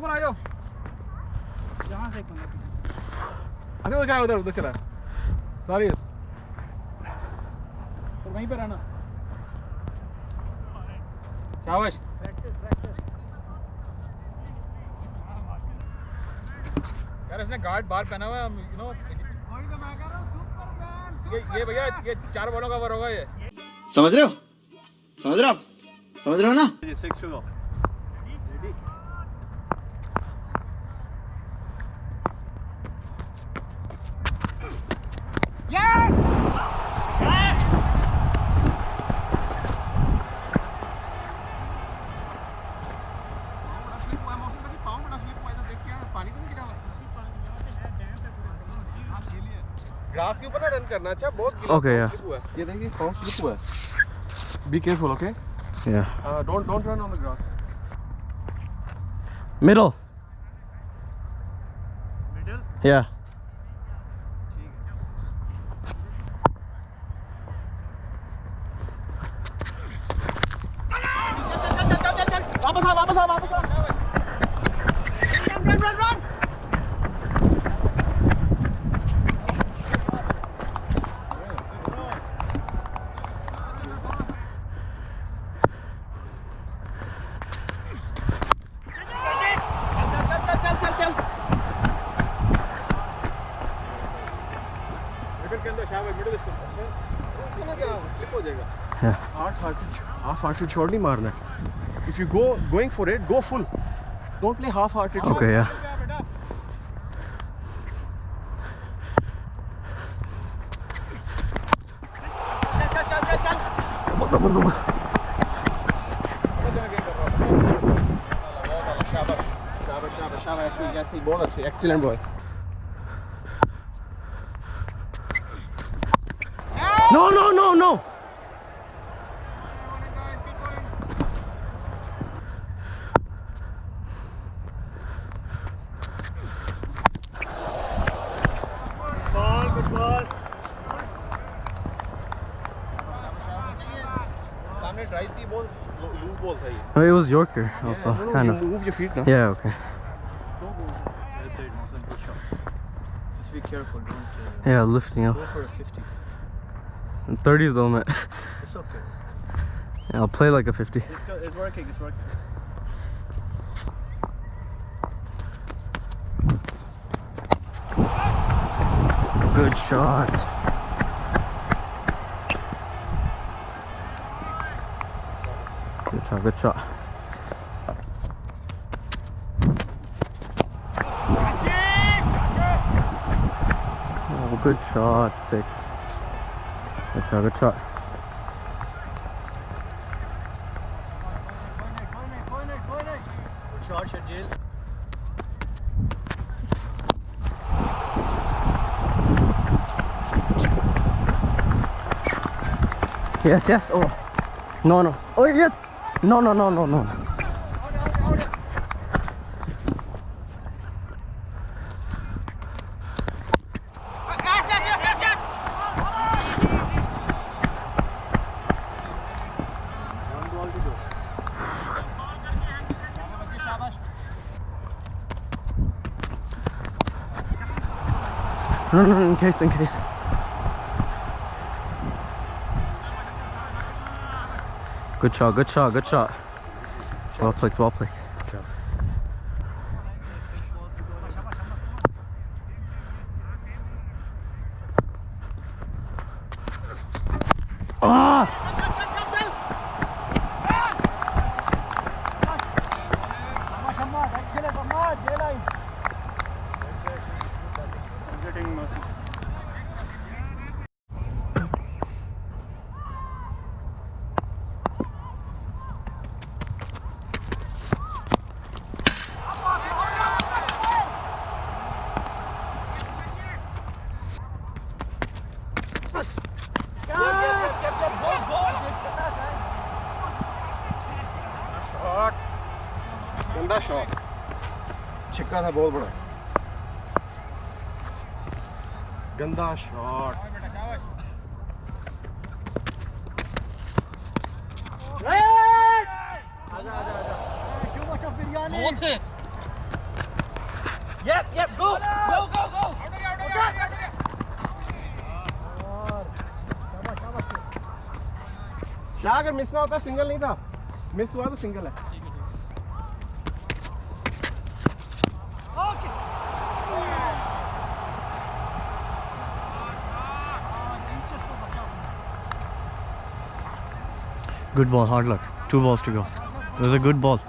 ऊपर आ जाओ। यहाँ से कौन अच्छा उधर चला उधर उधर चला। सॉरी और वहीं पे रहना। शाबाश। यार इसने गार्ड बाहर पहना हुआ है यू नो वही तो मैं कह रहा हूँ सुपरमैन ये ये भैया ये चार बॉलों का ओवर होगा ये। समझ रहे हो? समझ रहे हो आप? समझ रहे हो ना? सिक्स टू करना अच्छा बहुत गीला Okay, पाँव yeah. slip हुआ है। ये देखिए पाँव स्लिप हुआ है be careful okay Yeah. Don't don't run on the grass Middle. Middle Yeah. half-hearted shot नहीं मारना है if you go going for it go full don't play half-hearted shot okay yeah बहुत अच्छे excellent boy No, no, ball no, oh, it was Yorker also yeah, no, kind of move your feet now yeah okay Just be careful, don't. Uh, yeah, lifting up. Go for a 50. And 30 is the limit. it's okay. Yeah, I'll play like a 50. It's, it's working, it's working. Good shot. Shot, good shot. Oh, good shot, six. Good shot, good shot. Yes, yes. Oh, no, no. Oh, yes. No, no, no, no, no. No, no, no, in case, in case. Good shot, good shot, good shot. Well played, well played. Shot छिक्का था बहुत बड़ा गंदा shot बहुत है Yep, yep, go, go, go, go. क्या अगर miss ना होता सिंगल नहीं था मिस हुआ तो सिंगल है Good ball, hard luck. Two balls to go. It was a good ball.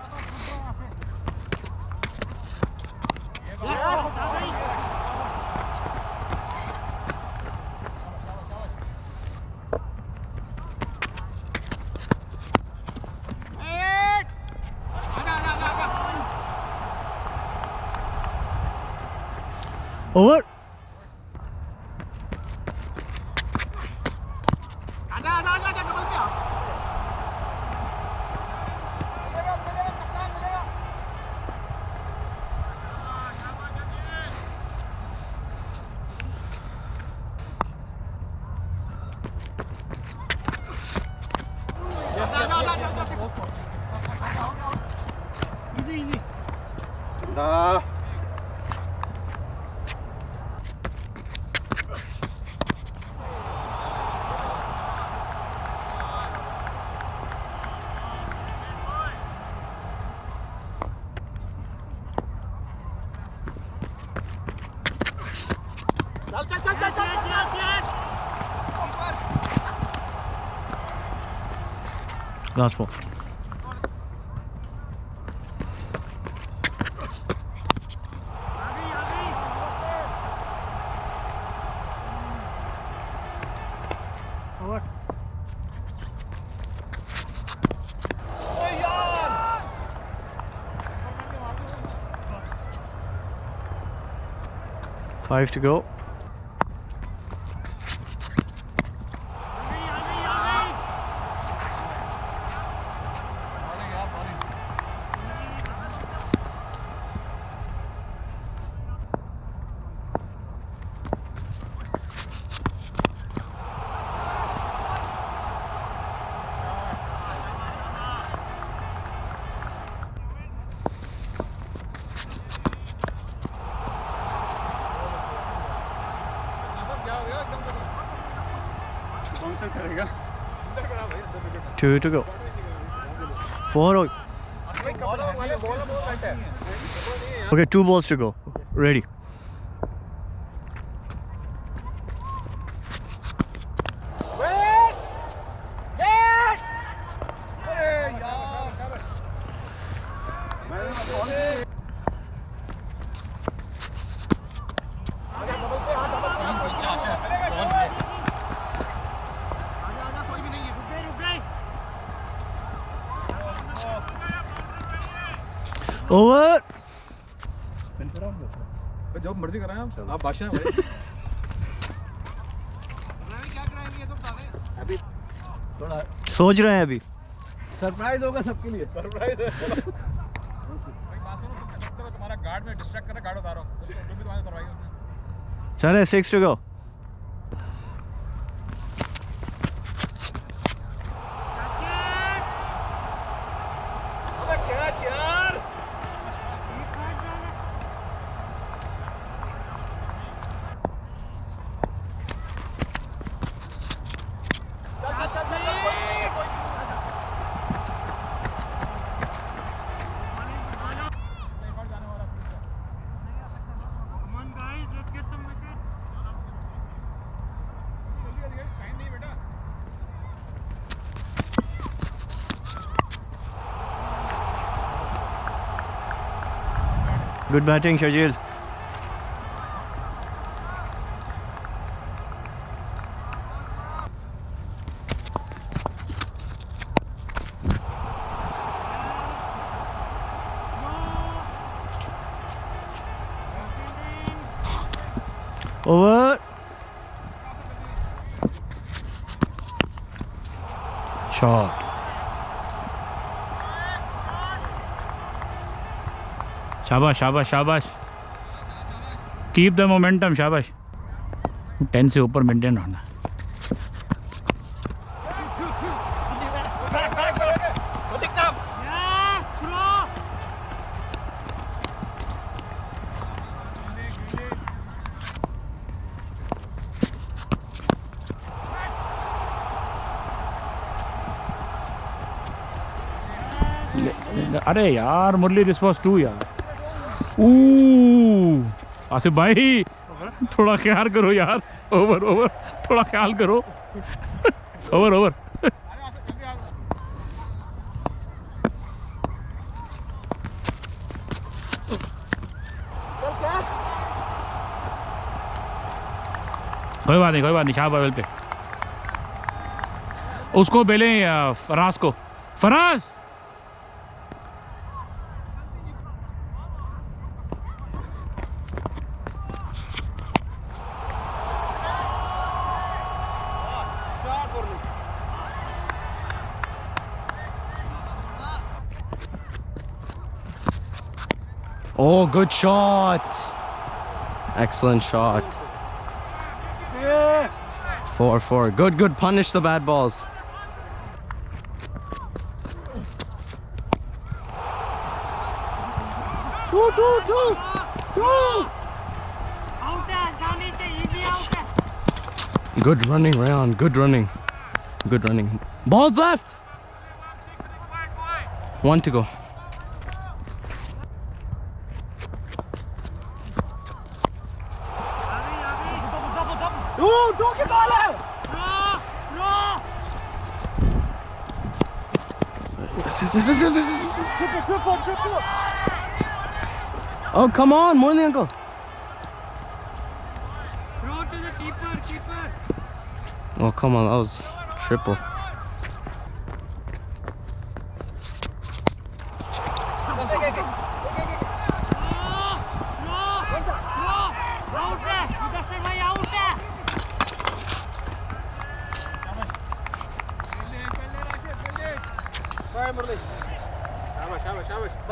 Over. दा Last ball. Five to go. Two to go. Four. Okay, two balls to go. Ready. Over. जो मर्ज़ी कराएँ आप आप बादशाह हैं भाई। सोच रहे हैं अभी। सरप्राइज़ होगा सबके लिए। सरप्राइज़ है। तुम्हारा गार्ड में डिस्ट्रैक्ट कर रहा गार्ड उतारो। उसको डूबी तुम्हारी उतरवाई उसने। चले six to go Good batting, Shajil. Over. शाबाश शाबाश शाबाश। कीप द मोमेंटम शाबाश। टेन से ऊपर मेंटेन रहना। अरे यार, मुरली दिस वॉज़ टू यार। आसिफ भाई, थोड़ा ख्याल करो यार। ओवर ओवर थोड़ा ख्याल करो। ओवर ओवर कोई बात नहीं, कोई बात नहीं शाह बाबल पे। उसको बेले फराज को। Faraz! Oh, good shot. Excellent shot. 4-4. Good, good. Punish the bad balls. Go, go, go! Go! Good running round. Good running. Good running. Balls left! One to go. Oh, come on, more than uncle. throw to the keeper keeper Oh, come on, that was triple.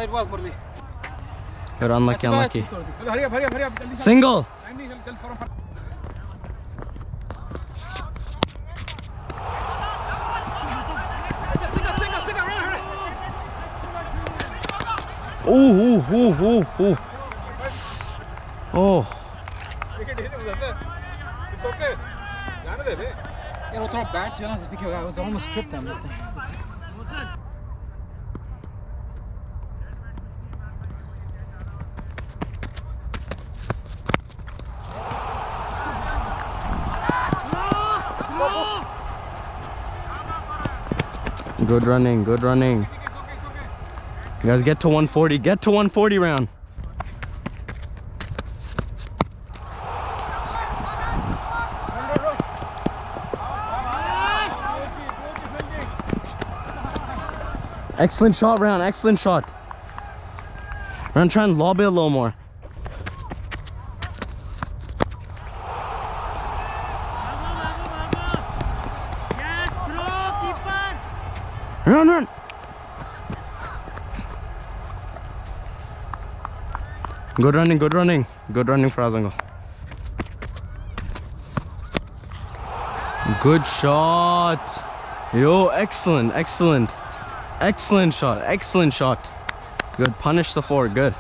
Murali You're unlucky, unlucky. Hurry up, hurry up, hurry up. Single. Ooh, ooh, ooh, ooh, ooh. Oh. It's okay. Yeah, we'll throw it back to you. I was almost tripped on that thing. Good running, good running. You guys get to 140. Get to 140 round. Excellent shot, round. Excellent shot. Round, try and lob it a little more. yes throw keeper Run, run. Good running, good running. Good running for Azango. Good shot. Yo, excellent, excellent. Excellent shot, excellent shot. Good, punish the four, good.